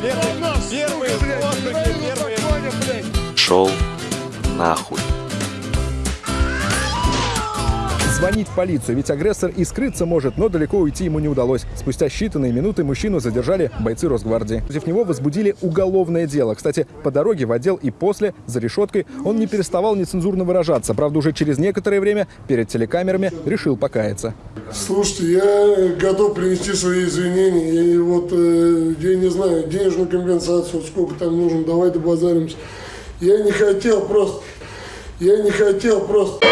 Первые воздухи, первые... Шел нахуй. Звонить в полицию, ведь агрессор и скрыться может, но далеко уйти ему не удалось. Спустя считанные минуты мужчину задержали бойцы Росгвардии. Против него возбудили уголовное дело. Кстати, по дороге в отдел и после, за решеткой, он не переставал нецензурно выражаться. Правда, уже через некоторое время перед телекамерами решил покаяться. Слушайте, я готов принести свои извинения. И вот, э, я не знаю, денежную компенсацию, сколько там нужно, давай добазаримся. Я не хотел просто, я не хотел просто...